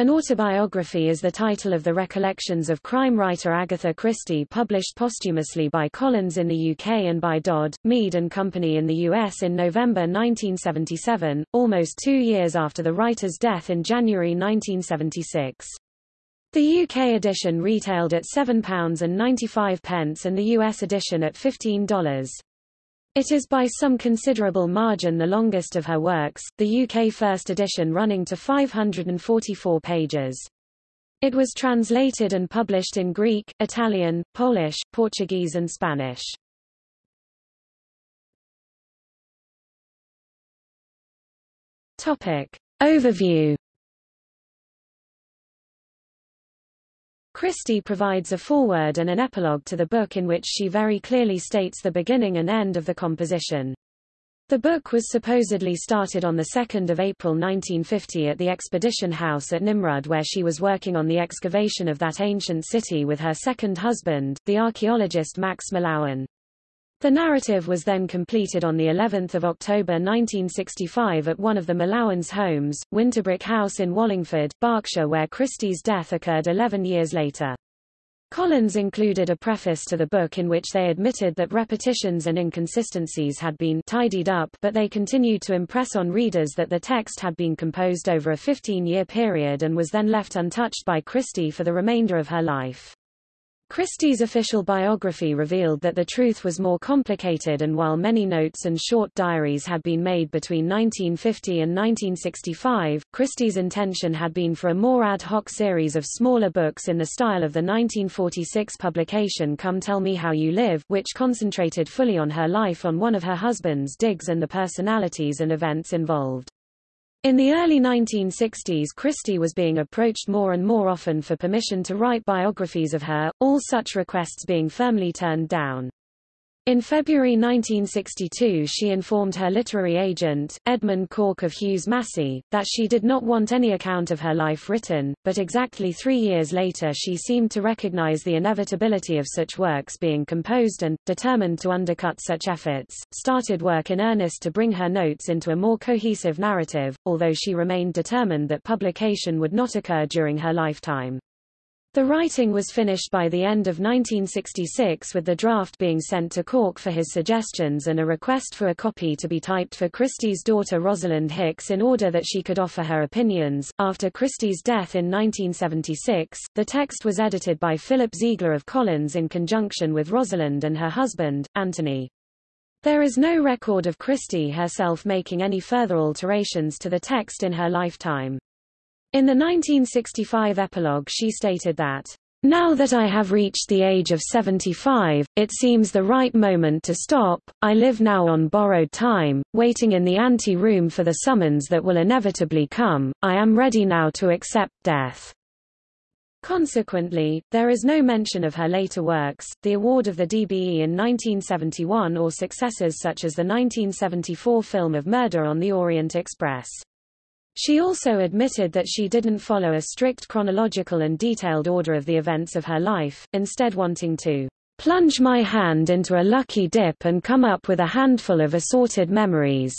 An autobiography is the title of the recollections of crime writer Agatha Christie published posthumously by Collins in the UK and by Dodd, Mead and Company in the US in November 1977, almost two years after the writer's death in January 1976. The UK edition retailed at £7.95 and the US edition at $15. It is by some considerable margin the longest of her works, the UK first edition running to 544 pages. It was translated and published in Greek, Italian, Polish, Portuguese and Spanish. Topic. Overview Christie provides a foreword and an epilogue to the book in which she very clearly states the beginning and end of the composition. The book was supposedly started on 2 April 1950 at the Expedition House at Nimrud where she was working on the excavation of that ancient city with her second husband, the archaeologist Max Mallowan. The narrative was then completed on the 11th of October 1965 at one of the Mallowans' homes, Winterbrook House in Wallingford, Berkshire where Christie's death occurred 11 years later. Collins included a preface to the book in which they admitted that repetitions and inconsistencies had been tidied up but they continued to impress on readers that the text had been composed over a 15-year period and was then left untouched by Christie for the remainder of her life. Christie's official biography revealed that the truth was more complicated and while many notes and short diaries had been made between 1950 and 1965, Christie's intention had been for a more ad hoc series of smaller books in the style of the 1946 publication Come Tell Me How You Live, which concentrated fully on her life on one of her husband's digs and the personalities and events involved. In the early 1960s Christie was being approached more and more often for permission to write biographies of her, all such requests being firmly turned down. In February 1962 she informed her literary agent, Edmund Cork of Hughes Massie, that she did not want any account of her life written, but exactly three years later she seemed to recognize the inevitability of such works being composed and, determined to undercut such efforts, started work in earnest to bring her notes into a more cohesive narrative, although she remained determined that publication would not occur during her lifetime. The writing was finished by the end of 1966 with the draft being sent to Cork for his suggestions and a request for a copy to be typed for Christie's daughter Rosalind Hicks in order that she could offer her opinions. After Christie's death in 1976, the text was edited by Philip Ziegler of Collins in conjunction with Rosalind and her husband, Anthony. There is no record of Christie herself making any further alterations to the text in her lifetime. In the 1965 epilogue she stated that, Now that I have reached the age of 75, it seems the right moment to stop. I live now on borrowed time, waiting in the ante-room for the summons that will inevitably come. I am ready now to accept death. Consequently, there is no mention of her later works, the award of the DBE in 1971 or successors such as the 1974 film of Murder on the Orient Express. She also admitted that she didn't follow a strict chronological and detailed order of the events of her life, instead wanting to plunge my hand into a lucky dip and come up with a handful of assorted memories.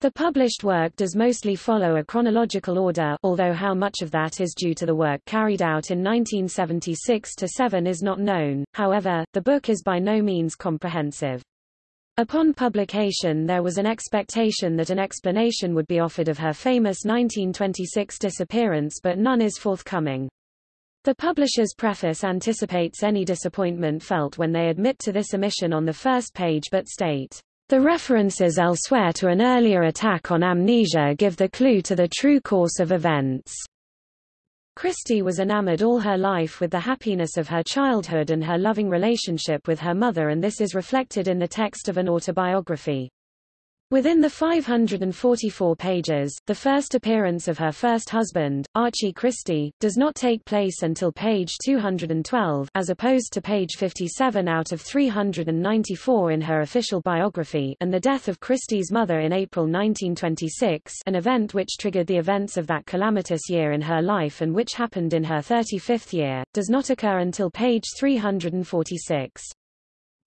The published work does mostly follow a chronological order although how much of that is due to the work carried out in 1976-7 is not known, however, the book is by no means comprehensive. Upon publication there was an expectation that an explanation would be offered of her famous 1926 disappearance but none is forthcoming. The publisher's preface anticipates any disappointment felt when they admit to this omission on the first page but state, "...the references elsewhere to an earlier attack on amnesia give the clue to the true course of events." Christie was enamored all her life with the happiness of her childhood and her loving relationship with her mother and this is reflected in the text of an autobiography. Within the 544 pages, the first appearance of her first husband, Archie Christie, does not take place until page 212 as opposed to page 57 out of 394 in her official biography and the death of Christie's mother in April 1926 an event which triggered the events of that calamitous year in her life and which happened in her 35th year, does not occur until page 346.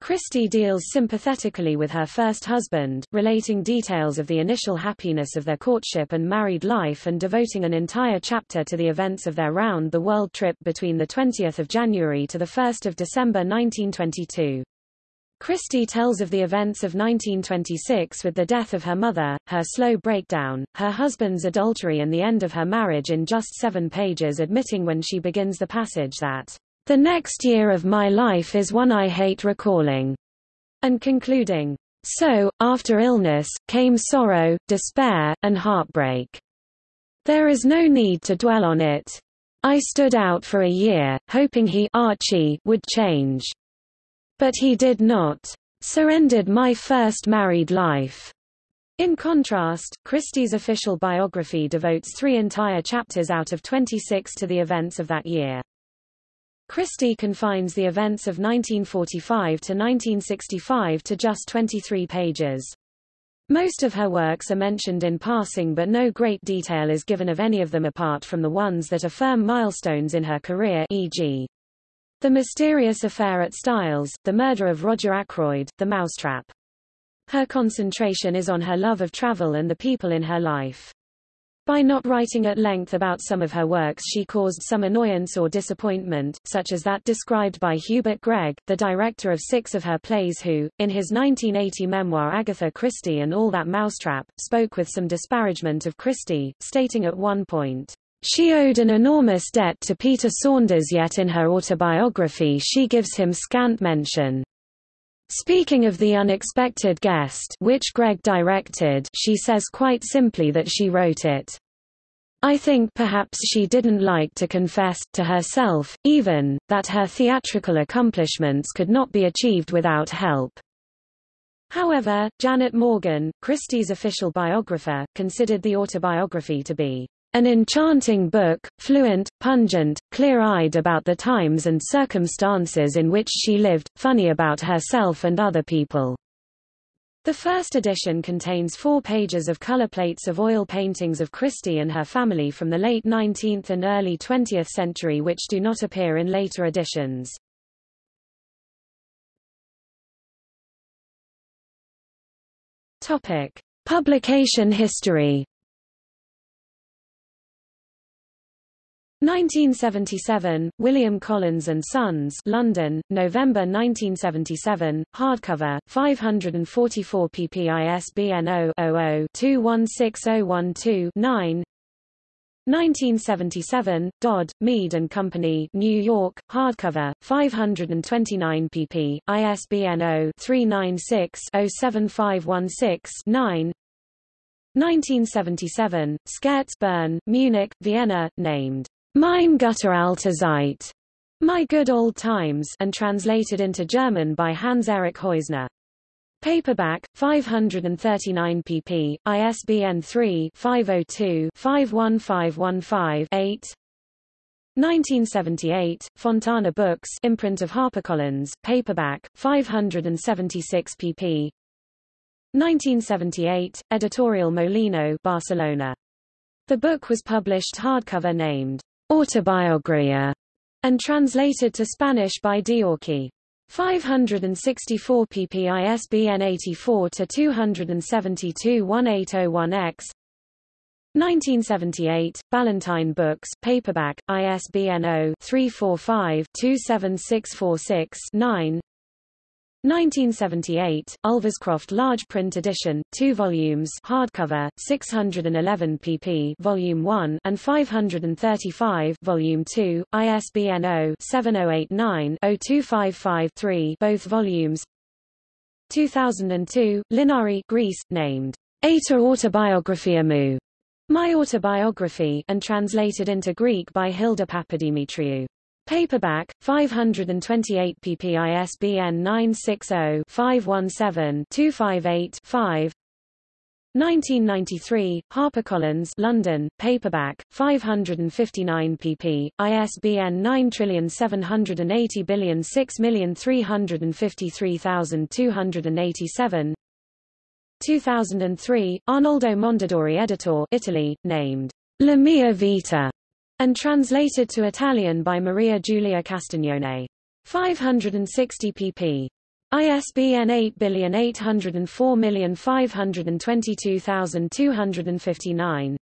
Christie deals sympathetically with her first husband, relating details of the initial happiness of their courtship and married life and devoting an entire chapter to the events of their round-the-world trip between 20 January to 1 December 1922. Christie tells of the events of 1926 with the death of her mother, her slow breakdown, her husband's adultery and the end of her marriage in just seven pages admitting when she begins the passage that the next year of my life is one I hate recalling, and concluding, so, after illness, came sorrow, despair, and heartbreak. There is no need to dwell on it. I stood out for a year, hoping he Archie would change. But he did not. Surrendered my first married life. In contrast, Christie's official biography devotes three entire chapters out of 26 to the events of that year. Christie confines the events of 1945 to 1965 to just 23 pages. Most of her works are mentioned in passing but no great detail is given of any of them apart from the ones that are firm milestones in her career e.g. The Mysterious Affair at Styles, The Murder of Roger Ackroyd, The Mousetrap. Her concentration is on her love of travel and the people in her life. By not writing at length about some of her works she caused some annoyance or disappointment, such as that described by Hubert Gregg, the director of six of her plays who, in his 1980 memoir Agatha Christie and All That Mousetrap, spoke with some disparagement of Christie, stating at one point, she owed an enormous debt to Peter Saunders yet in her autobiography she gives him scant mention. Speaking of The Unexpected Guest which Gregg directed she says quite simply that she wrote it. I think perhaps she didn't like to confess, to herself, even, that her theatrical accomplishments could not be achieved without help. However, Janet Morgan, Christie's official biographer, considered the autobiography to be an enchanting book, fluent, pungent, clear-eyed about the times and circumstances in which she lived, funny about herself and other people. The first edition contains four pages of color plates of oil paintings of Christie and her family from the late 19th and early 20th century which do not appear in later editions. Topic. Publication history 1977, William Collins and Sons, London, November 1977, hardcover, 544 pp. ISBN 0-00-216012-9. 1977, Dodd, Mead and Company, New York, hardcover, 529 pp. ISBN 0-396-07516-9. 1977, Scherz Bern, Munich, Vienna, named Mein guter alte Zeit, My Good Old Times, and translated into German by Hans-Erich Häusner. Paperback, 539 pp. ISBN 3-502-51515-8 1978, Fontana Books imprint of HarperCollins, paperback, 576 pp. 1978, Editorial Molino Barcelona. The book was published hardcover named Autobiografía, and translated to Spanish by Diorki. 564 pp ISBN 84 to 272 1801X 1978, Ballantine Books, paperback, ISBN 0-345-27646-9 1978, Ulverscroft large print edition, 2 volumes hardcover, 611 pp volume 1 and 535 volume 2, ISBN 0-7089-02553 both volumes 2002, Linari Greece, named Eta Autobiografia Mu, My Autobiography and translated into Greek by Hilda Papadimitriou. Paperback, 528 pp ISBN 960-517-258-5 1993, HarperCollins London, paperback, 559 pp. ISBN 97806353287 2003, Arnoldo Mondadori editor Italy, named La Mia Vita and translated to Italian by Maria Giulia Castagnone. 560 pp. ISBN 8804522259.